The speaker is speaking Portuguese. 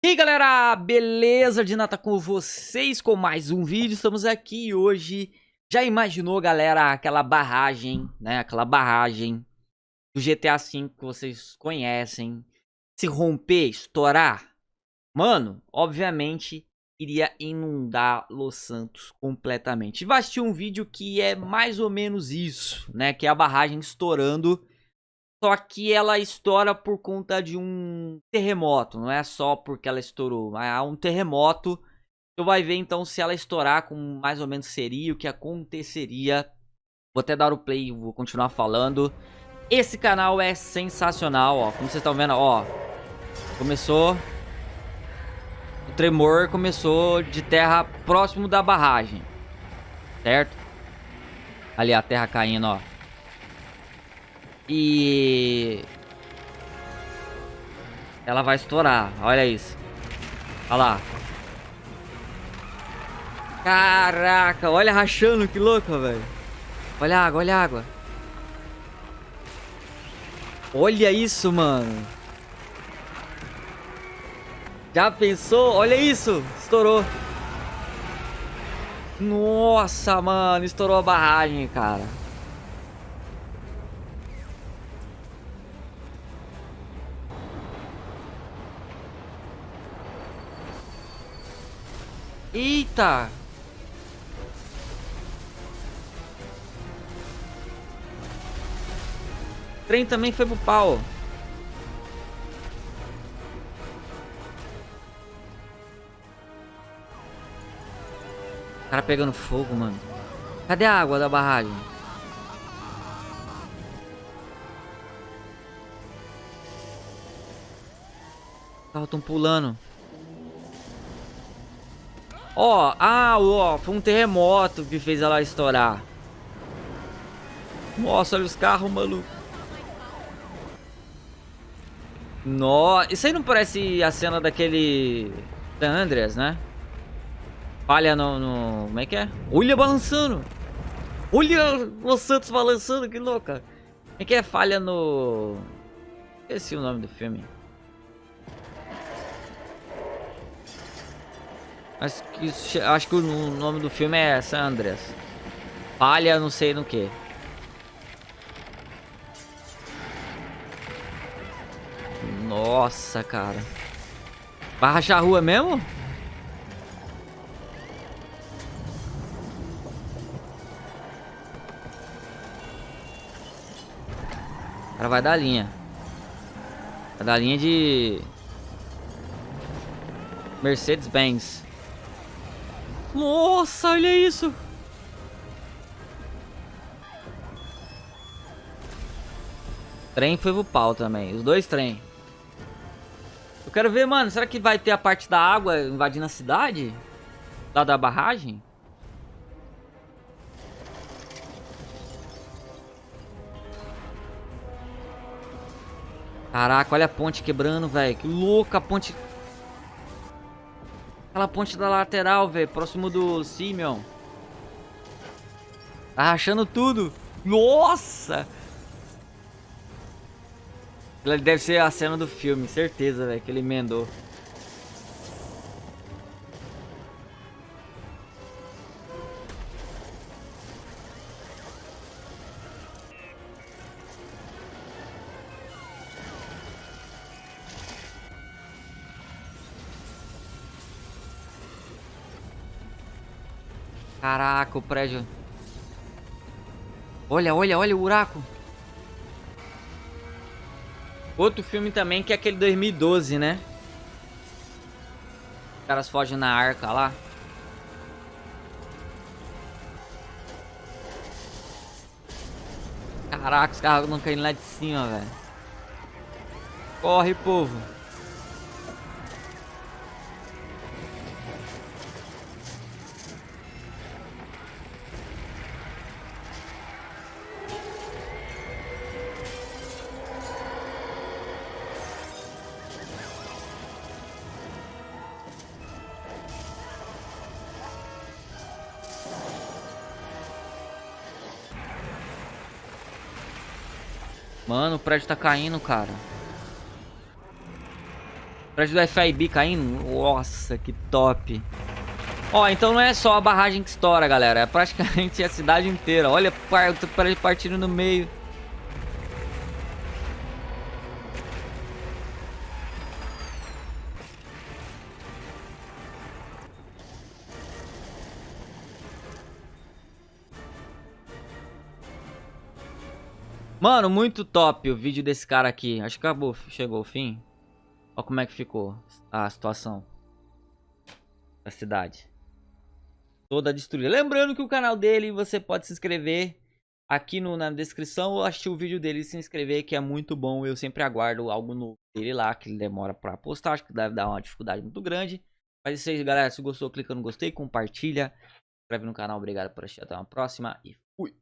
E aí galera, beleza? De Nata com vocês com mais um vídeo, estamos aqui hoje Já imaginou galera, aquela barragem, né, aquela barragem do GTA V que vocês conhecem Se romper, estourar Mano, obviamente iria inundar Los Santos completamente vai assistir um vídeo que é mais ou menos isso, né, que é a barragem estourando só que ela estoura por conta de um terremoto, não é só porque ela estourou, há um terremoto. Tu vai ver então se ela estourar como mais ou menos seria, o que aconteceria. Vou até dar o play, vou continuar falando. Esse canal é sensacional, ó, como vocês estão vendo, ó. Começou o tremor começou de terra próximo da barragem. Certo? Ali a terra caindo, ó. E... Ela vai estourar, olha isso. Olha lá. Caraca, olha rachando, que louco, velho. Olha a água, olha a água. Olha isso, mano. Já pensou? Olha isso. Estourou. Nossa, mano. Estourou a barragem, cara. Eita! O trem também foi pro pau. Cara pegando fogo, mano. Cadê a água da barragem? Os tão pulando. Ó, ah, ó, foi um terremoto que fez ela estourar. Nossa, olha os carros, maluco. Nossa, isso aí não parece a cena daquele... Da Andreas, né? Falha no, no... Como é que é? Olha balançando. Olha o Santos balançando, que louca. Como é que é? Falha no... Esqueci o nome do filme. Acho que, acho que o nome do filme é San Andreas. Palha não sei no que. Nossa, cara. Vai rachar a rua mesmo? O cara vai dar linha. Vai dar linha de... Mercedes-Benz. Nossa, olha isso. Trem foi pro pau também. Os dois trem. Eu quero ver, mano. Será que vai ter a parte da água invadindo a cidade? Lá da barragem? Caraca, olha a ponte quebrando, velho. Que louca a ponte Aquela ponte da lateral, velho. Próximo do Simeon. Tá rachando tudo. Nossa! Deve ser a cena do filme, certeza, velho, que ele emendou. Caraca, o prédio. Olha, olha, olha o buraco. Outro filme também que é aquele 2012, né? Os caras fogem na arca lá. Caraca, os carros não caindo lá de cima, velho. Corre, povo. Mano, o prédio tá caindo, cara. Prédio do FIB caindo. Nossa, que top. Ó, então não é só a barragem que estoura, galera. É praticamente a cidade inteira. Olha, prédio partindo no meio. Mano, muito top o vídeo desse cara aqui. Acho que acabou, chegou ao fim. Olha como é que ficou a situação da cidade. Toda destruída. Lembrando que o canal dele, você pode se inscrever aqui no, na descrição ou assistir o vídeo dele e se inscrever, que é muito bom. Eu sempre aguardo algo novo dele lá, que ele demora pra postar. Acho que deve dar uma dificuldade muito grande. Mas isso aí, galera. Se gostou, clica no gostei, compartilha. Se inscreve no canal. Obrigado por assistir. Até uma próxima e fui.